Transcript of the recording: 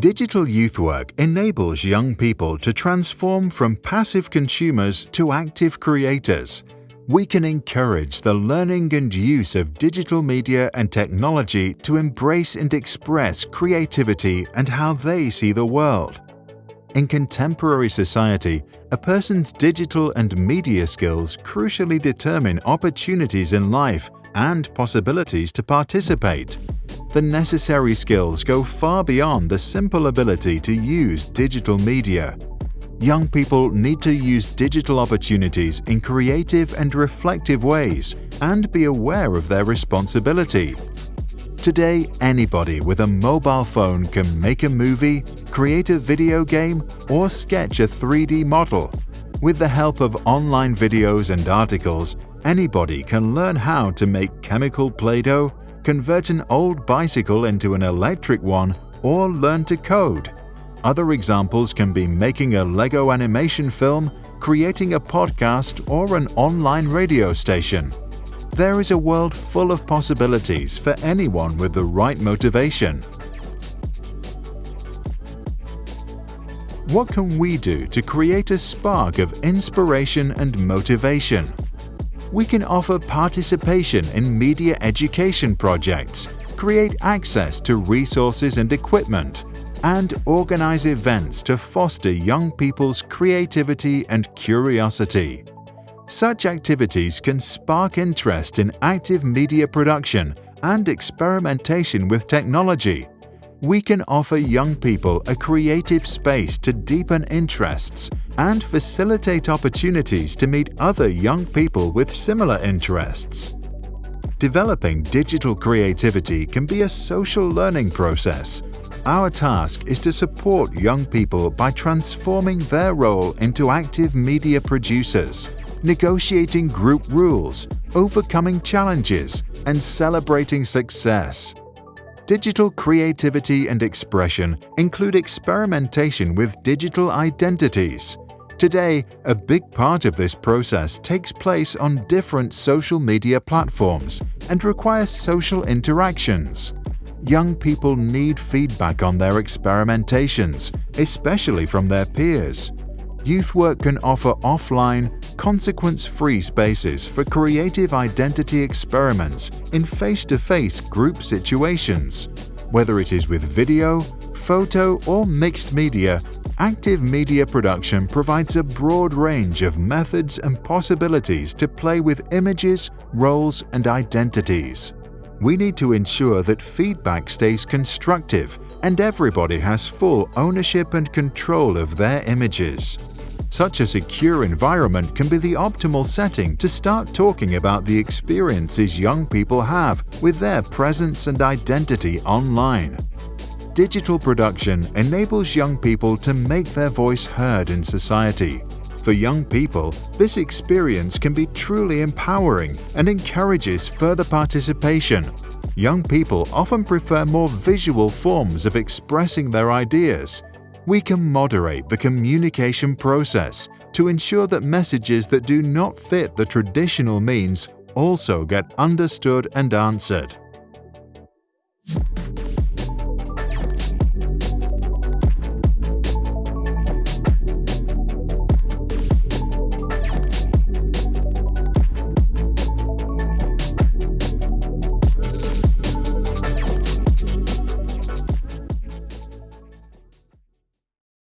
Digital youth work enables young people to transform from passive consumers to active creators. We can encourage the learning and use of digital media and technology to embrace and express creativity and how they see the world. In contemporary society, a person's digital and media skills crucially determine opportunities in life and possibilities to participate the necessary skills go far beyond the simple ability to use digital media. Young people need to use digital opportunities in creative and reflective ways and be aware of their responsibility. Today, anybody with a mobile phone can make a movie, create a video game, or sketch a 3D model. With the help of online videos and articles, anybody can learn how to make chemical Play-Doh, convert an old bicycle into an electric one, or learn to code. Other examples can be making a Lego animation film, creating a podcast, or an online radio station. There is a world full of possibilities for anyone with the right motivation. What can we do to create a spark of inspiration and motivation? We can offer participation in media education projects, create access to resources and equipment, and organize events to foster young people's creativity and curiosity. Such activities can spark interest in active media production and experimentation with technology, we can offer young people a creative space to deepen interests and facilitate opportunities to meet other young people with similar interests. Developing digital creativity can be a social learning process. Our task is to support young people by transforming their role into active media producers, negotiating group rules, overcoming challenges, and celebrating success. Digital creativity and expression include experimentation with digital identities. Today, a big part of this process takes place on different social media platforms and requires social interactions. Young people need feedback on their experimentations, especially from their peers. Youth Work can offer offline, consequence-free spaces for creative identity experiments in face-to-face -face group situations. Whether it is with video, photo or mixed media, active media production provides a broad range of methods and possibilities to play with images, roles and identities. We need to ensure that feedback stays constructive and everybody has full ownership and control of their images. Such a secure environment can be the optimal setting to start talking about the experiences young people have with their presence and identity online. Digital production enables young people to make their voice heard in society. For young people, this experience can be truly empowering and encourages further participation. Young people often prefer more visual forms of expressing their ideas, we can moderate the communication process to ensure that messages that do not fit the traditional means also get understood and answered.